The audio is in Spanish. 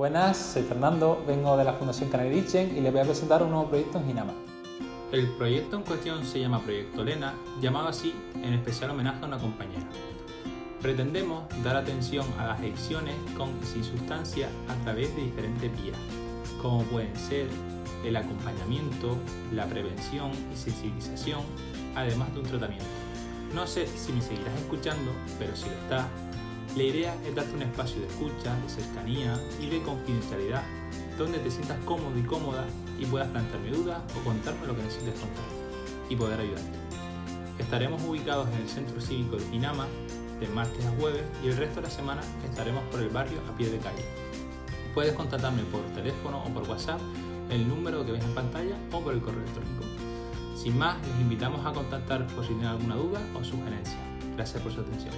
Buenas, soy Fernando, vengo de la Fundación Canarichen y les voy a presentar un nuevo proyecto en Ginama. El proyecto en cuestión se llama Proyecto Lena, llamado así en especial homenaje a una compañera. Pretendemos dar atención a las adicciones con sin sustancia a través de diferentes vías, como pueden ser el acompañamiento, la prevención y sensibilización, además de un tratamiento. No sé si me seguirás escuchando, pero si lo estás, la idea es darte un espacio de escucha, de cercanía y de confidencialidad, donde te sientas cómodo y cómoda y puedas plantearme dudas o contarme lo que necesites contar y poder ayudarte. Estaremos ubicados en el Centro Cívico de Pinama de martes a jueves y el resto de la semana estaremos por el barrio a pie de calle. Puedes contactarme por teléfono o por WhatsApp, el número que ves en pantalla o por el correo electrónico. Sin más, les invitamos a contactar por si tienen alguna duda o sugerencia. Gracias por su atención.